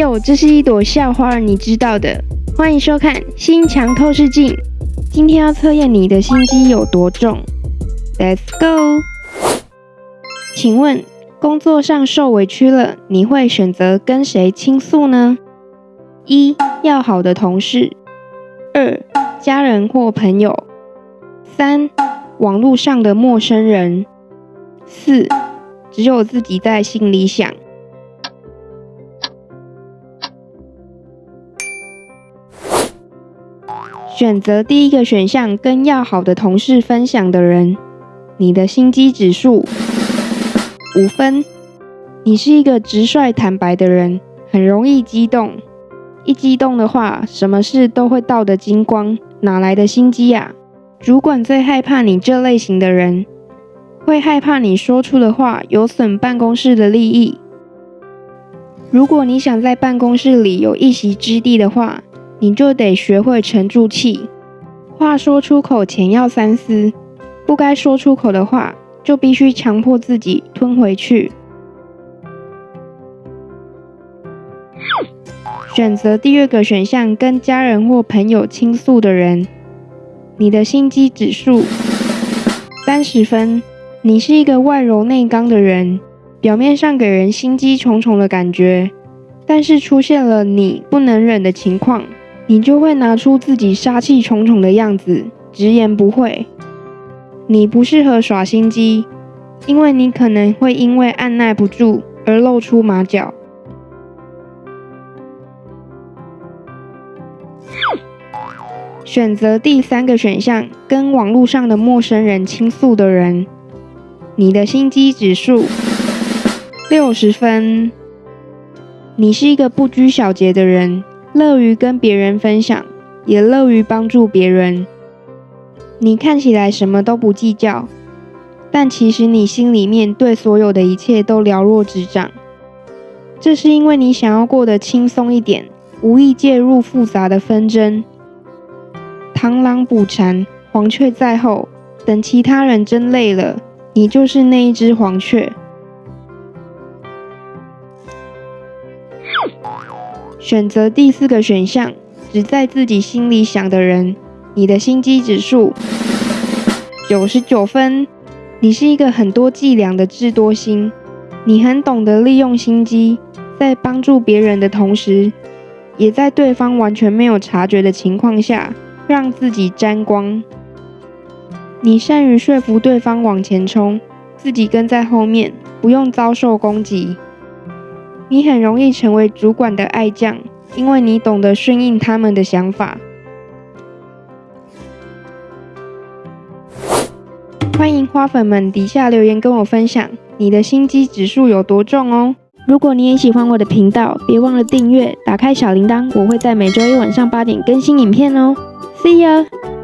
哟，这是一朵校花，你知道的。欢迎收看《心墙透视镜》，今天要测验你的心机有多重。Let's go。请问，工作上受委屈了，你会选择跟谁倾诉呢？一、要好的同事；二、家人或朋友；三、网络上的陌生人；四、只有自己在心里想。选择第一个选项，跟要好的同事分享的人，你的心机指数五分。你是一个直率坦白的人，很容易激动，一激动的话，什么事都会倒得精光，哪来的心机啊？主管最害怕你这类型的人，会害怕你说出的话有损办公室的利益。如果你想在办公室里有一席之地的话，你就得学会沉住气，话说出口前要三思，不该说出口的话就必须强迫自己吞回去。选择第二个选项，跟家人或朋友倾诉的人，你的心机指数三十分。你是一个外柔内刚的人，表面上给人心机重重的感觉，但是出现了你不能忍的情况。你就会拿出自己杀气重重的样子，直言不讳。你不适合耍心机，因为你可能会因为按耐不住而露出马脚。选择第三个选项，跟网络上的陌生人倾诉的人，你的心机指数六十分。你是一个不拘小节的人。乐于跟别人分享，也乐于帮助别人。你看起来什么都不计较，但其实你心里面对所有的一切都了若指掌。这是因为你想要过得轻松一点，无意介入复杂的纷争。螳螂捕蝉，黄雀在后。等其他人争累了，你就是那一只黄雀。选择第四个选项，只在自己心里想的人，你的心机指数九十九分。你是一个很多伎俩的智多星，你很懂得利用心机，在帮助别人的同时，也在对方完全没有察觉的情况下，让自己沾光。你善于说服对方往前冲，自己跟在后面，不用遭受攻击。你很容易成为主管的爱将，因为你懂得顺应他们的想法。欢迎花粉们底下留言跟我分享你的心机指数有多重哦！如果你也喜欢我的频道，别忘了订阅，打开小铃铛，我会在每周一晚上八点更新影片哦。See you！